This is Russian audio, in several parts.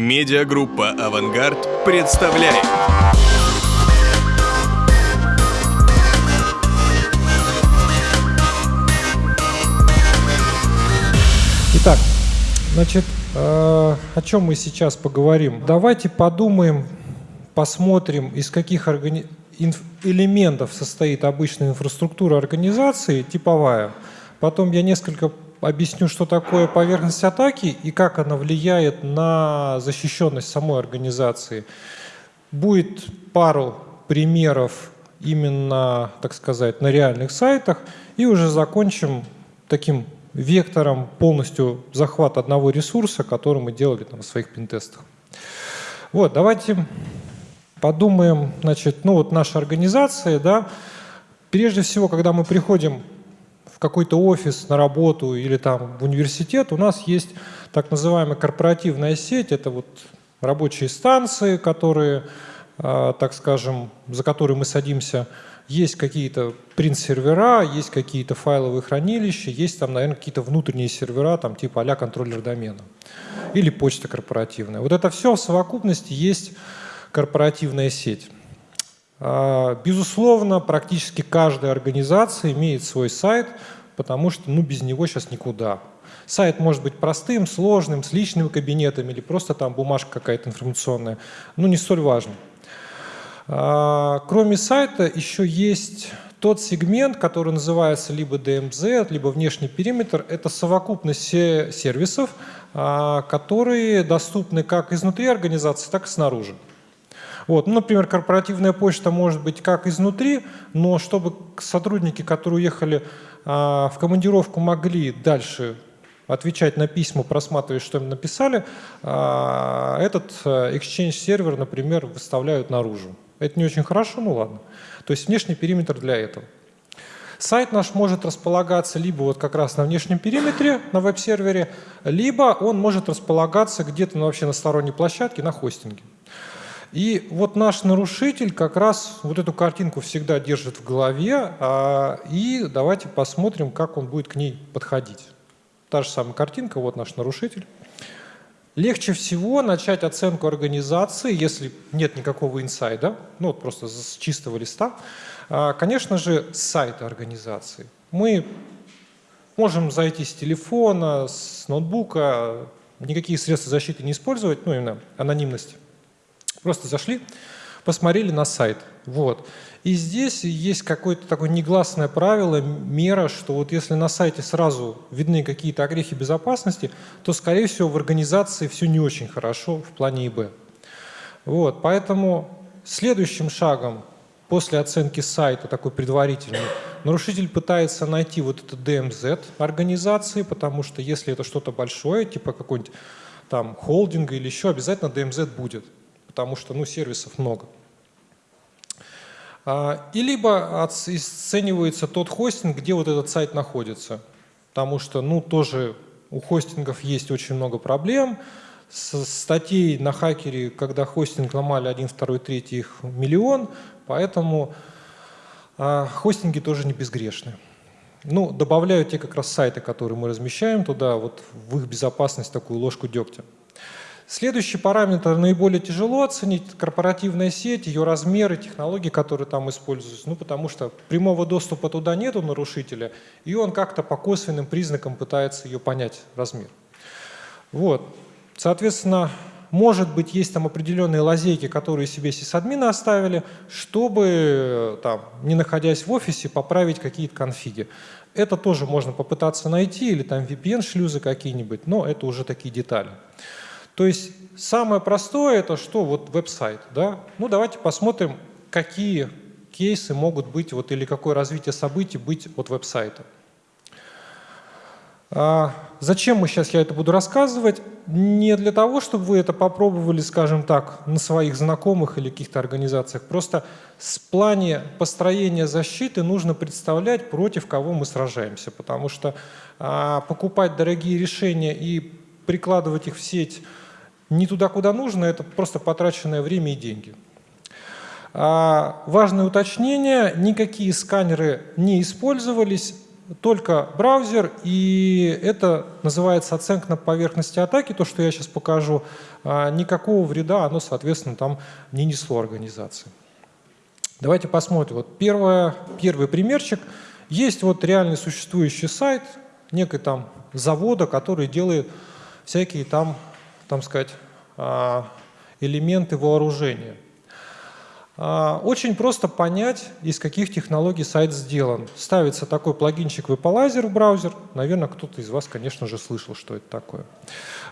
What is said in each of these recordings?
Медиагруппа «Авангард» представляет. Итак, значит, э, о чем мы сейчас поговорим? Давайте подумаем, посмотрим, из каких органи... инф... элементов состоит обычная инфраструктура организации, типовая. Потом я несколько объясню, что такое поверхность атаки и как она влияет на защищенность самой организации. Будет пару примеров именно, так сказать, на реальных сайтах, и уже закончим таким вектором полностью захват одного ресурса, который мы делали там, в своих пентестах. Вот, давайте подумаем, значит, ну вот наша организация, да, прежде всего, когда мы приходим какой-то офис на работу или там в университет, у нас есть так называемая корпоративная сеть, это вот рабочие станции, которые, а, так скажем, за которые мы садимся, есть какие-то принт-сервера, есть какие-то файловые хранилища, есть там, наверное, какие-то внутренние сервера, там типа а контроллер домена или почта корпоративная. Вот это все в совокупности есть корпоративная сеть. А, безусловно, практически каждая организация имеет свой сайт, потому что ну, без него сейчас никуда. Сайт может быть простым, сложным, с личными кабинетами или просто там бумажка какая-то информационная. Ну, не столь важно. А, кроме сайта еще есть тот сегмент, который называется либо DMZ, либо внешний периметр. Это совокупность сервисов, а, которые доступны как изнутри организации, так и снаружи. Вот. Ну, например, корпоративная почта может быть как изнутри, но чтобы сотрудники, которые уехали а, в командировку, могли дальше отвечать на письма, просматривать, что им написали, а, этот э, Exchange сервер, например, выставляют наружу. Это не очень хорошо, ну ладно. То есть внешний периметр для этого. Сайт наш может располагаться либо вот как раз на внешнем периметре, на веб-сервере, либо он может располагаться где-то ну, вообще на сторонней площадке, на хостинге. И вот наш нарушитель как раз вот эту картинку всегда держит в голове, а, и давайте посмотрим, как он будет к ней подходить. Та же самая картинка, вот наш нарушитель. Легче всего начать оценку организации, если нет никакого инсайда, ну вот просто с чистого листа, а, конечно же, с сайта организации. Мы можем зайти с телефона, с ноутбука, никакие средства защиты не использовать, ну именно анонимность. Просто зашли, посмотрели на сайт. Вот. И здесь есть какое-то такое негласное правило, мера, что вот если на сайте сразу видны какие-то огрехи безопасности, то, скорее всего, в организации все не очень хорошо в плане ИБ. Вот. Поэтому следующим шагом после оценки сайта, такой предварительный, нарушитель пытается найти вот это DMZ организации, потому что если это что-то большое, типа какой-нибудь там холдинга или еще, обязательно DMZ будет потому что ну, сервисов много. А, и либо оценивается тот хостинг, где вот этот сайт находится, потому что ну, тоже у хостингов есть очень много проблем. С статей на хакере, когда хостинг ломали 1, 2, 3, их миллион, поэтому а, хостинги тоже не безгрешны. Ну, добавляю те как раз сайты, которые мы размещаем туда, вот в их безопасность такую ложку дегтя. Следующий параметр наиболее тяжело оценить – корпоративная сеть, ее размеры, технологии, которые там используются. Ну, потому что прямого доступа туда нет у нарушителя, и он как-то по косвенным признакам пытается ее понять, размер. Вот. Соответственно, может быть, есть там определенные лазейки, которые себе сисадмины оставили, чтобы, там, не находясь в офисе, поправить какие-то конфиги. Это тоже можно попытаться найти, или там VPN-шлюзы какие-нибудь, но это уже такие детали. То есть самое простое это что? Вот веб-сайт. Да? Ну давайте посмотрим, какие кейсы могут быть, вот, или какое развитие событий быть от веб-сайта. А зачем мы сейчас я это буду рассказывать? Не для того, чтобы вы это попробовали, скажем так, на своих знакомых или каких-то организациях. Просто с плане построения защиты нужно представлять, против кого мы сражаемся. Потому что а, покупать дорогие решения и прикладывать их в сеть не туда, куда нужно, это просто потраченное время и деньги. А, важное уточнение, никакие сканеры не использовались, только браузер, и это называется оценка на поверхности атаки, то, что я сейчас покажу. А, никакого вреда оно, соответственно, там не несло организации. Давайте посмотрим. Вот первое, первый примерчик. Есть вот реальный существующий сайт, некой там завода, который делает всякие там, там сказать, а, элементы вооружения. А, очень просто понять, из каких технологий сайт сделан. Ставится такой плагинчик Vapalizer в браузер. Наверное, кто-то из вас, конечно же, слышал, что это такое.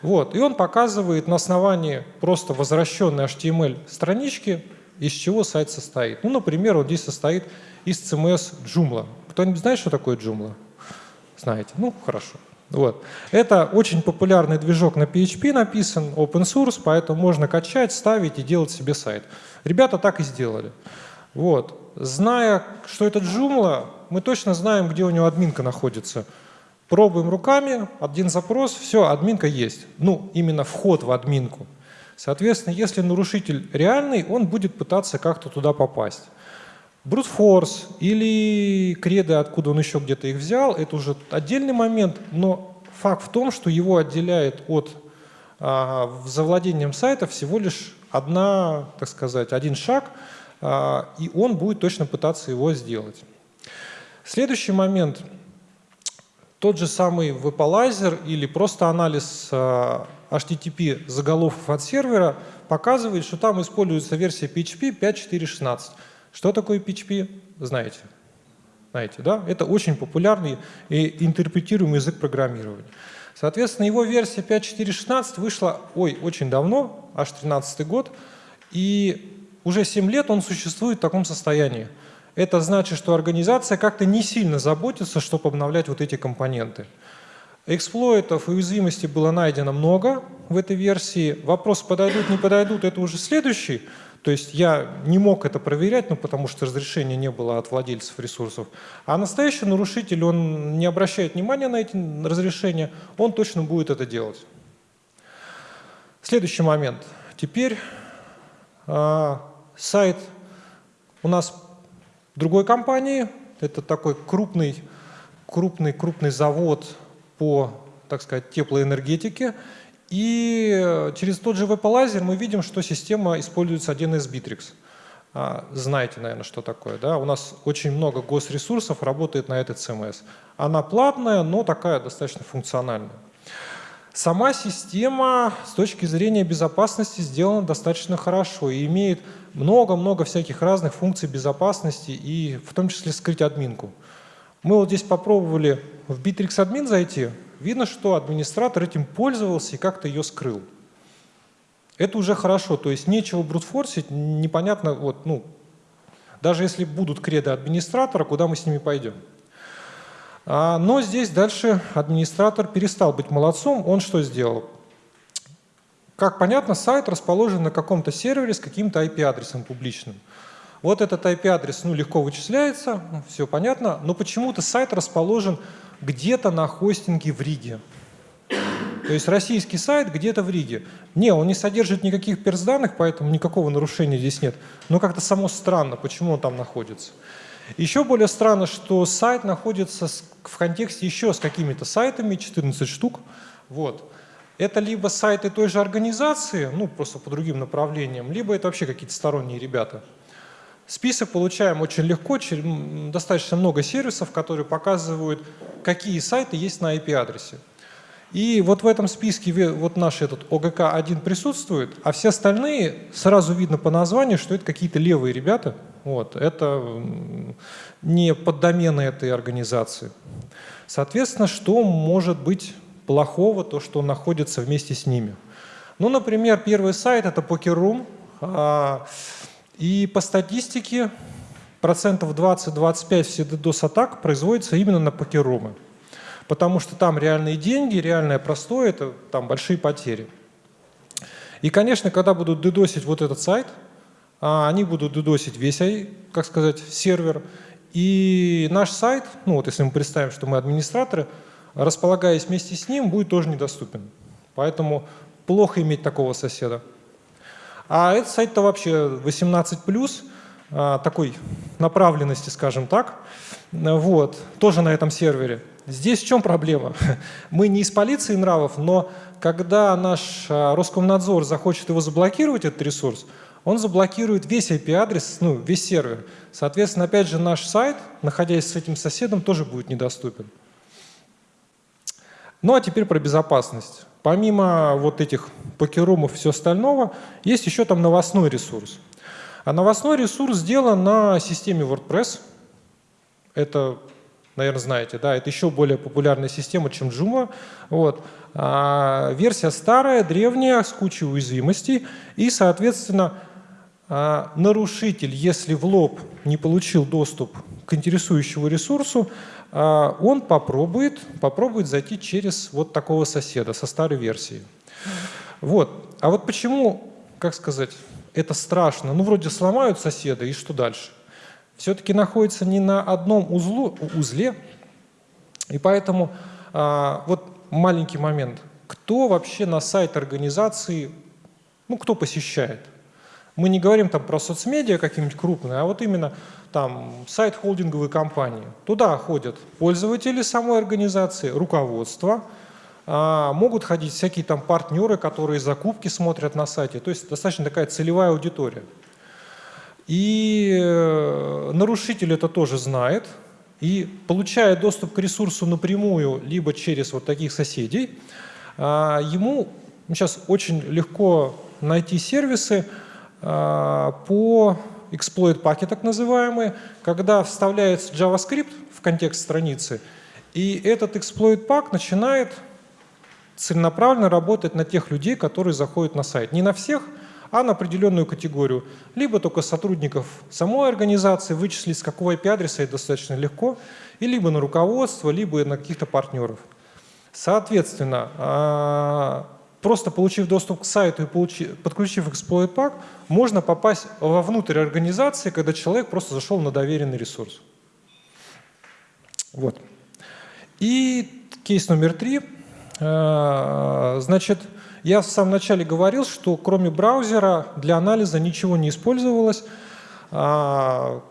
Вот. И он показывает на основании просто возвращенной HTML странички, из чего сайт состоит. Ну, например, вот здесь состоит из CMS Joomla. Кто-нибудь знает, что такое Joomla? Знаете? Ну, хорошо. Вот. Это очень популярный движок на PHP написан, open source, поэтому можно качать, ставить и делать себе сайт. Ребята так и сделали. Вот. Зная, что это Joomla, мы точно знаем, где у него админка находится. Пробуем руками, один запрос, все, админка есть. Ну, именно вход в админку. Соответственно, если нарушитель реальный, он будет пытаться как-то туда попасть. Force или креды, откуда он еще где-то их взял, это уже отдельный момент, но факт в том, что его отделяет от а, завладением сайта всего лишь одна, так сказать, один шаг, а, и он будет точно пытаться его сделать. Следующий момент. Тот же самый веб-алайзер или просто анализ а, HTTP заголовков от сервера показывает, что там используется версия PHP 5.4.16. Что такое PHP? Знаете. Знаете, да? Это очень популярный и интерпретируемый язык программирования. Соответственно, его версия 5.4.16 вышла, ой, очень давно, аж 13 год, и уже 7 лет он существует в таком состоянии. Это значит, что организация как-то не сильно заботится, чтобы обновлять вот эти компоненты. Эксплойтов и уязвимостей было найдено много в этой версии. Вопрос, подойдут, не подойдут, это уже следующий. То есть я не мог это проверять, ну, потому что разрешения не было от владельцев ресурсов. А настоящий нарушитель, он не обращает внимания на эти разрешения, он точно будет это делать. Следующий момент. Теперь э, сайт у нас другой компании. Это такой крупный, крупный, крупный завод по, так сказать, теплоэнергетике. И э, через тот же веб мы видим, что система используется 1С Bittrex. А, знаете, наверное, что такое. Да? У нас очень много госресурсов работает на этой CMS. Она платная, но такая достаточно функциональная. Сама система с точки зрения безопасности сделана достаточно хорошо и имеет много-много всяких разных функций безопасности и в том числе скрыть админку. Мы вот здесь попробовали в Bittrex админ зайти, видно, что администратор этим пользовался и как-то ее скрыл. Это уже хорошо, то есть нечего брутфорсить, непонятно, вот, ну, даже если будут креды администратора, куда мы с ними пойдем. А, но здесь дальше администратор перестал быть молодцом, он что сделал? Как понятно, сайт расположен на каком-то сервере с каким-то IP-адресом публичным. Вот этот IP-адрес ну, легко вычисляется, все понятно, но почему-то сайт расположен где-то на хостинге в Риге. То есть российский сайт где-то в Риге. Не, он не содержит никаких перс-данных, поэтому никакого нарушения здесь нет. Но как-то само странно, почему он там находится. Еще более странно, что сайт находится в контексте еще с какими-то сайтами, 14 штук. Вот. Это либо сайты той же организации, ну просто по другим направлениям, либо это вообще какие-то сторонние ребята. Список получаем очень легко, достаточно много сервисов, которые показывают, какие сайты есть на IP-адресе. И вот в этом списке вот наш этот ОГК-1 присутствует, а все остальные сразу видно по названию, что это какие-то левые ребята. Вот, это не поддомены этой организации. Соответственно, что может быть плохого, то, что находится вместе с ними? Ну, например, первый сайт – это Poker.ru. И по статистике процентов 20-25 все DDoS-атак производится именно на покерумы. Потому что там реальные деньги, реальное простое, это там большие потери. И, конечно, когда будут дедосить вот этот сайт, а, они будут дедосить весь, как сказать, сервер. И наш сайт, ну вот если мы представим, что мы администраторы, располагаясь вместе с ним, будет тоже недоступен. Поэтому плохо иметь такого соседа. А этот сайт-то вообще 18+, а, такой направленности, скажем так. вот, тоже на этом сервере. Здесь в чем проблема? Мы не из полиции нравов, но когда наш а, Роскомнадзор захочет его заблокировать, этот ресурс, он заблокирует весь IP-адрес, ну, весь сервер. Соответственно, опять же, наш сайт, находясь с этим соседом, тоже будет недоступен. Ну а теперь про безопасность. Помимо вот этих покерумов и все остального, есть еще там новостной ресурс. А новостной ресурс сделан на системе WordPress. Это, наверное, знаете, да, это еще более популярная система, чем Joomla. Вот. А, версия старая, древняя, с кучей уязвимостей. И, соответственно, а, нарушитель, если в лоб не получил доступ к интересующему ресурсу, он попробует, попробует зайти через вот такого соседа со старой версией. Вот. А вот почему, как сказать, это страшно? Ну, вроде сломают соседа, и что дальше? Все-таки находится не на одном узлу, узле, и поэтому а, вот маленький момент. Кто вообще на сайт организации, ну, кто посещает? Мы не говорим там про соцмедиа какие-нибудь крупные, а вот именно там сайт холдинговой компании. Туда ходят пользователи самой организации, руководство, а, могут ходить всякие там партнеры, которые закупки смотрят на сайте. То есть достаточно такая целевая аудитория. И э, нарушитель это тоже знает, и получая доступ к ресурсу напрямую, либо через вот таких соседей, а, ему сейчас очень легко найти сервисы, а, по exploit паке так называемые, когда вставляется JavaScript в контекст страницы, и этот exploit пак начинает целенаправленно работать на тех людей, которые заходят на сайт. Не на всех, а на определенную категорию. Либо только сотрудников самой организации, вычислить с какого IP-адреса это достаточно легко, и либо на руководство, либо на каких-то партнеров. Соответственно, а, просто получив доступ к сайту и получив, подключив exploit pack, можно попасть вовнутрь организации, когда человек просто зашел на доверенный ресурс. Вот. И кейс номер три. Э, значит, я в самом начале говорил, что кроме браузера для анализа ничего не использовалось. А,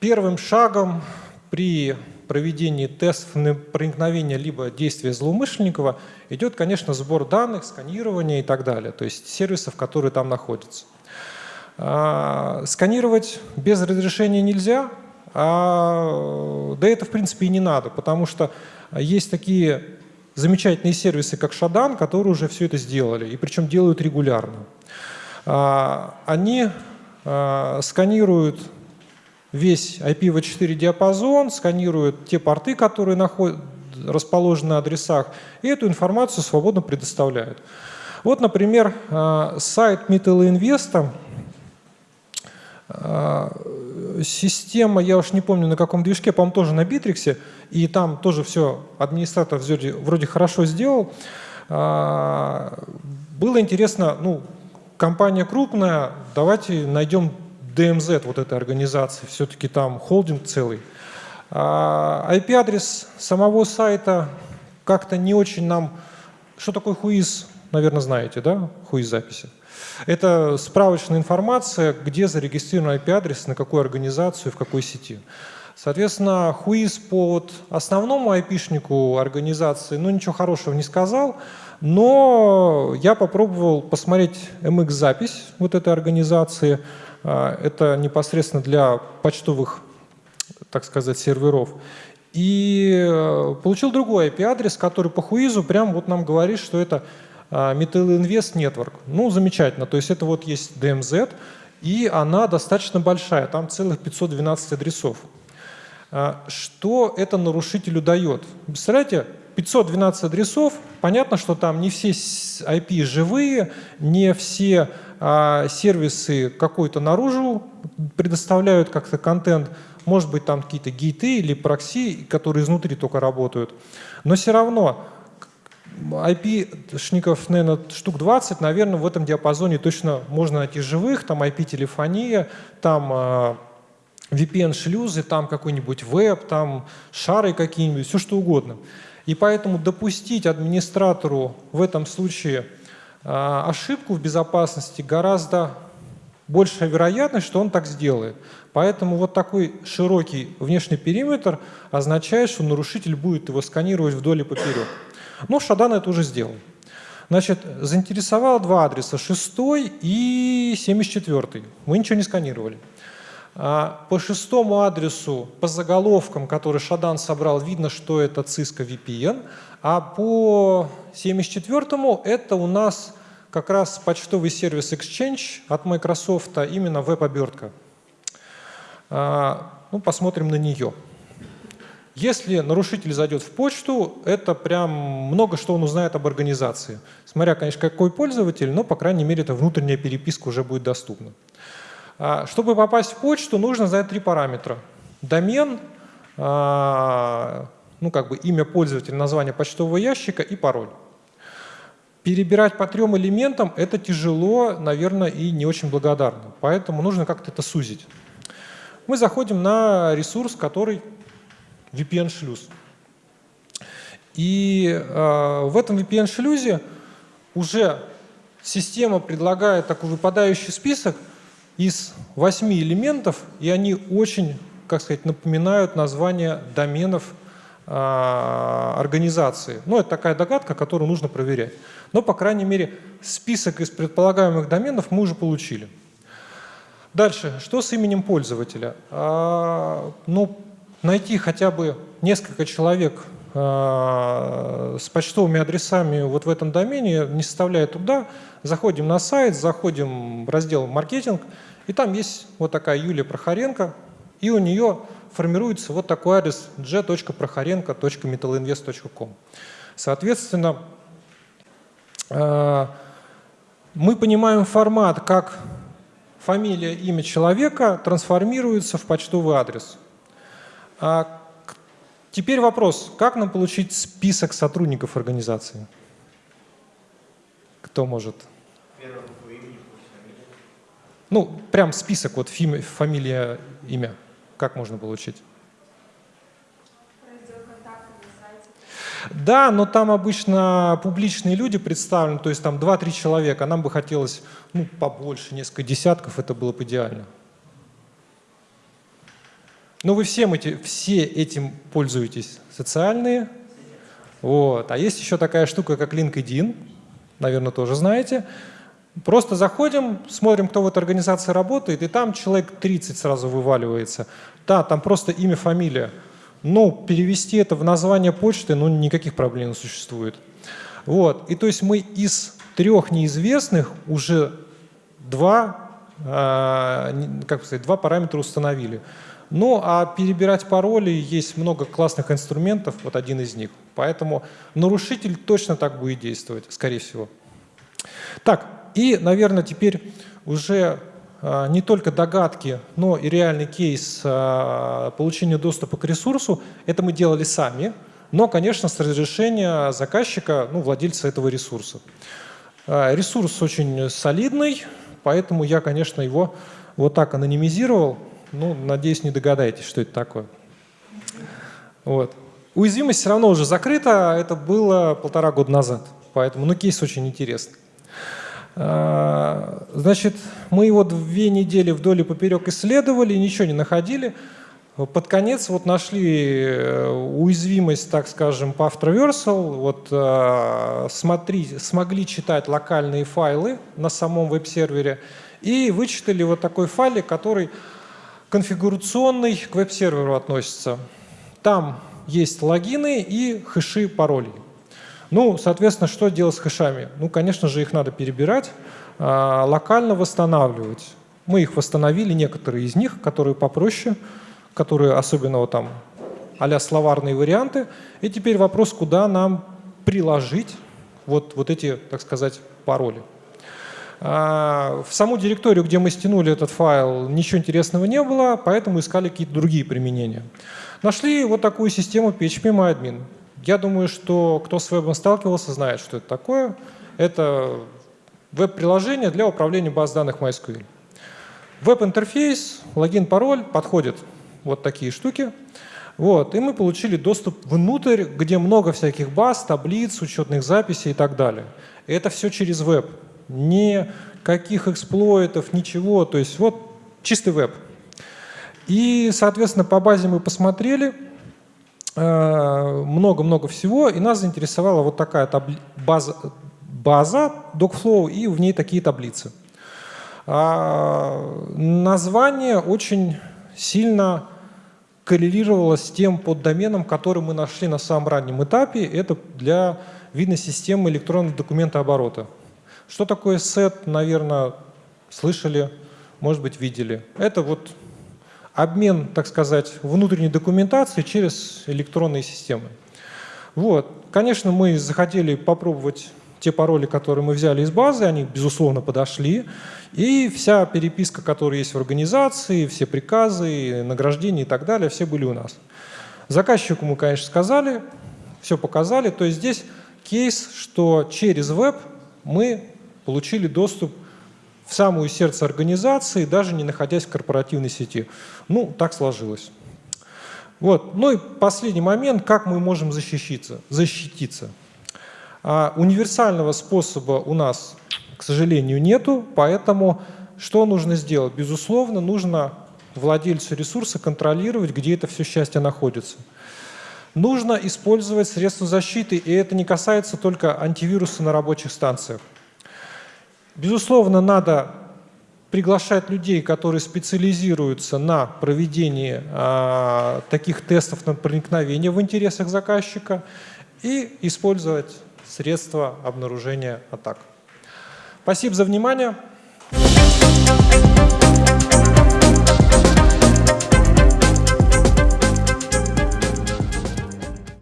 первым шагом при проведении тестов на проникновение либо действия злоумышленников идет, конечно, сбор данных, сканирование и так далее, то есть сервисов, которые там находятся. А, сканировать без разрешения нельзя, а, да это в принципе и не надо, потому что есть такие замечательные сервисы, как Шадан, которые уже все это сделали, и причем делают регулярно. А, они а, сканируют весь IPv4 диапазон, сканируют те порты, которые находят, расположены на адресах, и эту информацию свободно предоставляют. Вот, например, а, сайт Mittel Invest, а, система, я уж не помню на каком движке, по-моему, тоже на Битриксе, и там тоже все администратор вроде, вроде хорошо сделал. А, было интересно, ну, компания крупная, давайте найдем DMZ вот этой организации, все-таки там холдинг целый. IP-адрес самого сайта как-то не очень нам... Что такое хуиз, наверное, знаете, да, хуиз записи? Это справочная информация, где зарегистрирован IP-адрес, на какую организацию, в какой сети. Соответственно, хуиз по вот основному IP-шнику организации, ну, ничего хорошего не сказал, но я попробовал посмотреть MX-запись вот этой организации. А, это непосредственно для почтовых так сказать, серверов. И э, получил другой IP-адрес, который по хуизу прям вот нам говорит, что это а, Metal Invest Network. Ну, замечательно. То есть это вот есть DMZ, и она достаточно большая, там целых 512 адресов. А, что это нарушителю дает? Представляете, 512 адресов, понятно, что там не все IP живые, не все а, сервисы какой-то наружу предоставляют как-то контент, может быть, там какие-то гейты или прокси, которые изнутри только работают. Но все равно IP-шников, наверное, штук 20, наверное, в этом диапазоне точно можно найти живых, там IP-телефония, там VPN-шлюзы, там какой-нибудь веб, там шары какие-нибудь, все что угодно. И поэтому допустить администратору в этом случае э, ошибку в безопасности гораздо большая вероятность, что он так сделает. Поэтому вот такой широкий внешний периметр означает, что нарушитель будет его сканировать вдоль и поперек. Но Шадан это уже сделал. Значит, заинтересовало два адреса, 6 и 74. Мы ничего не сканировали. А, по шестому адресу, по заголовкам, которые Шадан собрал, видно, что это Cisco VPN, а по 74-му это у нас как раз почтовый сервис Exchange от Microsoft, а именно веб-обертка. А, ну, посмотрим на нее. Если нарушитель зайдет в почту, это прям много что он узнает об организации. Смотря, конечно, какой пользователь, но, по крайней мере, эта внутренняя переписка уже будет доступна. А, чтобы попасть в почту, нужно знать три параметра. Домен, ну, как бы имя пользователя, название почтового ящика и пароль. Перебирать по трем элементам – это тяжело, наверное, и не очень благодарно. Поэтому нужно как-то это сузить. Мы заходим на ресурс, который VPN-шлюз. И э, в этом VPN-шлюзе уже система предлагает такой выпадающий список из восьми элементов, и они очень, как сказать, напоминают название доменов э, организации. Ну, это такая догадка, которую нужно проверять. Но, по крайней мере, список из предполагаемых доменов мы уже получили. Дальше, что с именем пользователя? А, ну, найти хотя бы несколько человек а, с почтовыми адресами вот в этом домене не составляет труда. Заходим на сайт, заходим в раздел «Маркетинг», и там есть вот такая Юлия Прохоренко, и у нее формируется вот такой адрес g.прохоренко.metalinvest.com. Соответственно, а, мы понимаем формат, как фамилия, имя человека трансформируется в почтовый адрес. А теперь вопрос, как нам получить список сотрудников организации? Кто может? Ну, прям список, вот фамилия, имя. Как можно получить? Да, но там обычно публичные люди представлены, то есть там 2-3 человека, нам бы хотелось ну, побольше, несколько десятков, это было бы идеально. Но вы всем эти, все этим пользуетесь, социальные. Вот. А есть еще такая штука, как LinkedIn, наверное, тоже знаете. Просто заходим, смотрим, кто в этой организации работает, и там человек 30 сразу вываливается. Да, там просто имя, фамилия. Ну, перевести это в название почты, ну, никаких проблем не существует. Вот. И то есть мы из трех неизвестных уже два, э, как сказать, два параметра установили. Ну, а перебирать пароли есть много классных инструментов, вот один из них. Поэтому нарушитель точно так будет действовать, скорее всего. Так, и, наверное, теперь уже а, не только догадки, но и реальный кейс а, получения доступа к ресурсу. Это мы делали сами, но, конечно, с разрешения заказчика, ну, владельца этого ресурса. А, ресурс очень солидный, поэтому я, конечно, его вот так анонимизировал. Ну, надеюсь, не догадаетесь, что это такое. Вот. Уязвимость все равно уже закрыта, это было полтора года назад, поэтому ну, кейс очень интересный. А, значит, мы его две недели вдоль и поперек исследовали, ничего не находили. Под конец вот нашли э, уязвимость, так скажем, по Traversal. Вот э, смотри, смогли читать локальные файлы на самом веб-сервере и вычитали вот такой файлик, который конфигурационный к веб-серверу относится. Там есть логины и хэши паролей. Ну, соответственно, что делать с хэшами? Ну, конечно же, их надо перебирать, а, локально восстанавливать. Мы их восстановили, некоторые из них, которые попроще, которые особенно вот там а словарные варианты. И теперь вопрос, куда нам приложить вот, вот эти, так сказать, пароли. А, в саму директорию, где мы стянули этот файл, ничего интересного не было, поэтому искали какие-то другие применения. Нашли вот такую систему PHP-MyAdmin. Я думаю, что кто с вебом сталкивался, знает, что это такое. Это веб-приложение для управления баз данных MySQL. Веб-интерфейс, логин, пароль, подходят вот такие штуки. Вот, и мы получили доступ внутрь, где много всяких баз, таблиц, учетных записей и так далее. И это все через веб. Никаких эксплойтов, ничего. То есть вот чистый веб. И, соответственно, по базе мы посмотрели много-много всего, и нас заинтересовала вот такая база, база Docflow и в ней такие таблицы. А, название очень сильно коррелировало с тем поддоменом, который мы нашли на самом раннем этапе. Это для видной системы электронного документооборота. Что такое SET, наверное, слышали, может быть, видели. Это вот обмен, так сказать, внутренней документации через электронные системы. Вот. Конечно, мы захотели попробовать те пароли, которые мы взяли из базы, они, безусловно, подошли. И вся переписка, которая есть в организации, все приказы, награждения и так далее, все были у нас. Заказчику мы, конечно, сказали, все показали. То есть здесь кейс, что через веб мы получили доступ в самую сердце организации, даже не находясь в корпоративной сети. Ну, так сложилось. Вот. Ну и последний момент, как мы можем защититься. защититься. А универсального способа у нас, к сожалению, нету, поэтому что нужно сделать? Безусловно, нужно владельцу ресурса контролировать, где это все счастье находится. Нужно использовать средства защиты, и это не касается только антивируса на рабочих станциях. Безусловно, надо приглашать людей, которые специализируются на проведении э, таких тестов на проникновение в интересах заказчика и использовать средства обнаружения атак. Спасибо за внимание.